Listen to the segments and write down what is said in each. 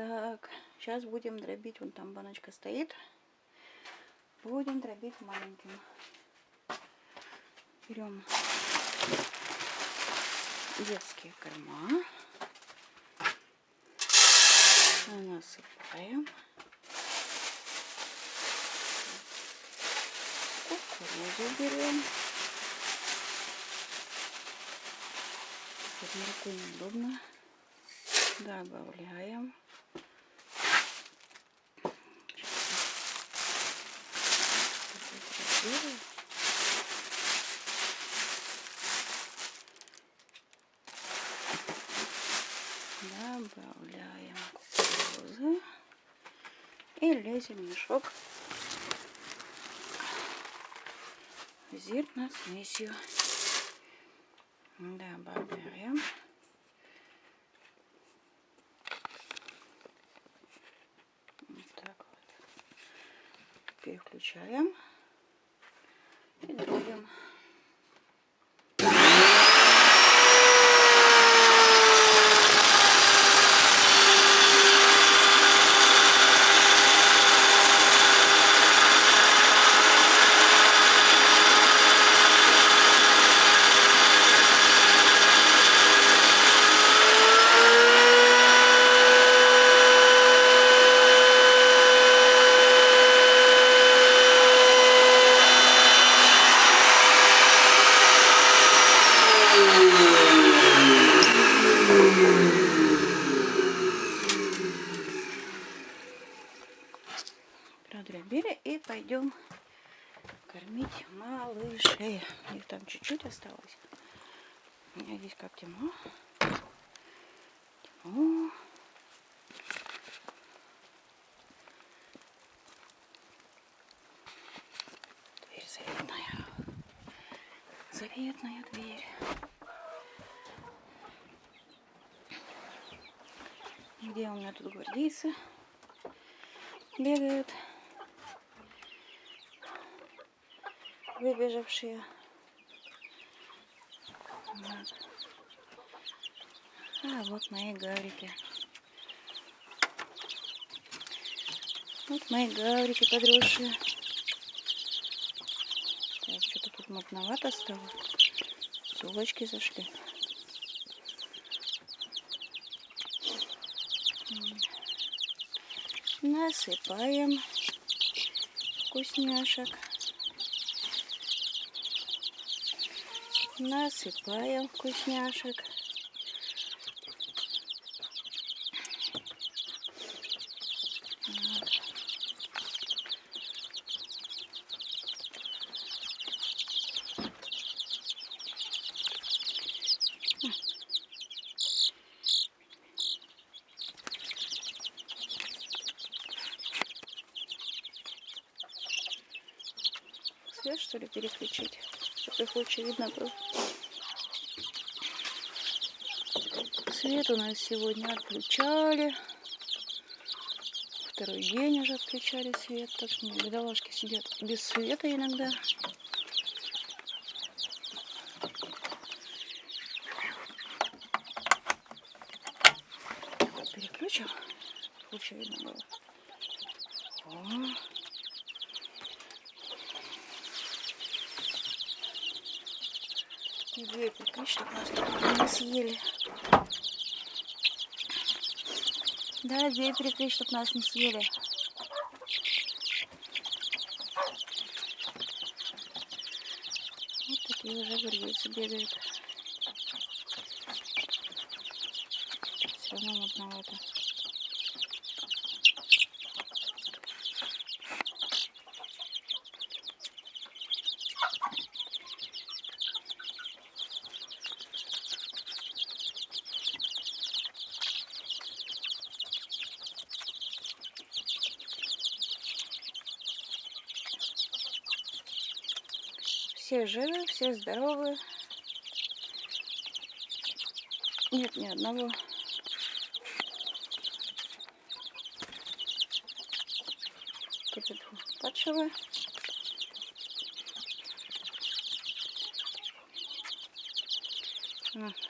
Так, сейчас будем дробить. Вон там баночка стоит. Будем дробить маленьким. Берем детские корма. Насыпаем. Кукурузу берем. Под рукой неудобно. Добавляем. Сейчас добавляем кукурузы и лезем в мешок зерна смесью. Добавляем. Вот так вот. Переключаем и дробим. продробили и пойдем кормить малышей. Их там чуть-чуть осталось. У меня здесь как темно. Темно. Дверь заветная. Заветная дверь. Где у меня тут гвардейцы бегают? Выбежавшие. Вот. А вот мои гаврики. Вот мои гаврики подросшие. Так, что-то тут мутновато стало. Сулочки зашли. Насыпаем вкусняшек. Насыпаем вкусняшек. Свет что ли переключить? Чтобы их лучше видно было. Свет у нас сегодня отключали. Второй день уже отключали свет. Так что бедолашки сидят без света иногда. Переключил. Лучше видно было. О. И дверь прикрыть, чтобы нас не съели. Да, дверь перекрыть, чтобы нас не съели. Вот такие уже гвардейцы бегают. Все равно мутновато. Все живы, все здоровы. Нет ни одного. Тут падшего. А.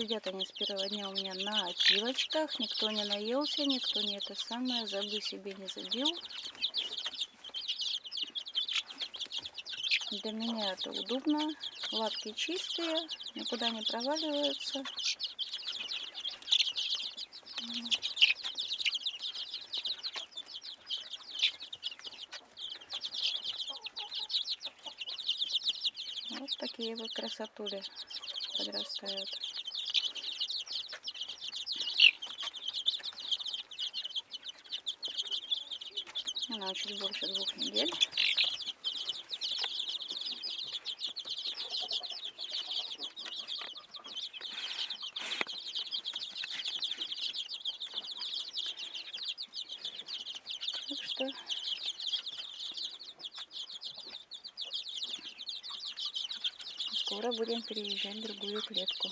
сидят они с первого дня у меня на опилочках. Никто не наелся, никто не это самое, забы себе не забил. Для меня это удобно. Лапки чистые, никуда не проваливаются. Вот такие вот красотули подрастают. Она чуть больше двух недель. Так что скоро будем переезжать в другую клетку.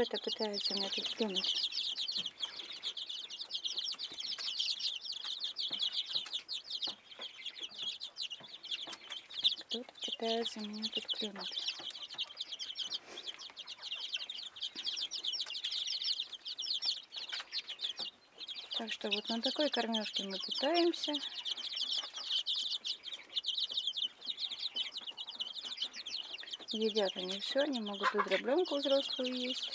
Кто-то пытается меня тут клюнуть. Кто-то пытается меня тут клюнуть. Так что вот на такой кормежке мы питаемся. Едят они все, они могут и дробленку взрослую есть.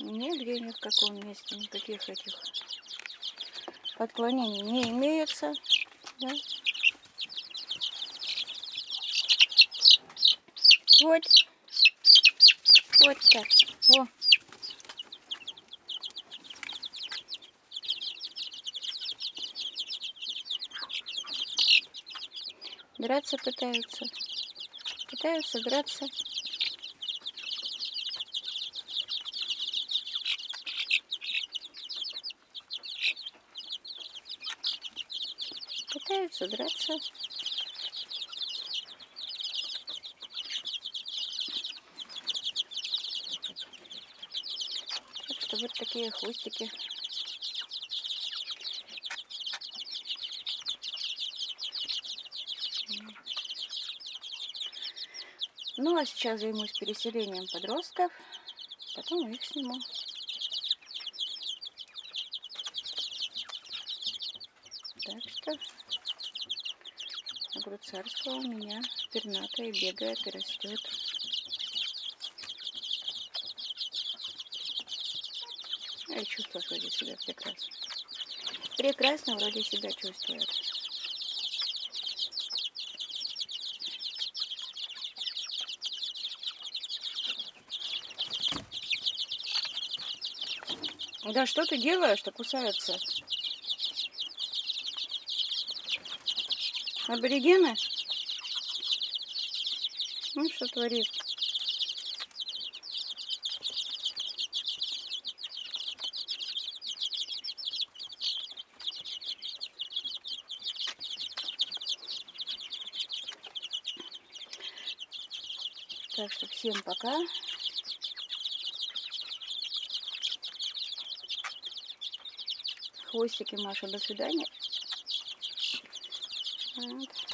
Нигде ни в каком месте никаких этих отклонений не имеется. Да? Вот. Вот так. О. Драться пытаются. Пытаются драться. Пытаются драться. Так что вот такие хвостики. Ну а сейчас займусь переселением подростков, потом их сниму. Так что огурцарство у меня пернатое бегает и растет. Я чувствую вроде себя прекрасно. Прекрасно вроде себя чувствует. Да что ты делаешь-то кусаются? Аборигены? Ну, что творит? Так что всем пока. Хвостики Маша, до свидания. Вот.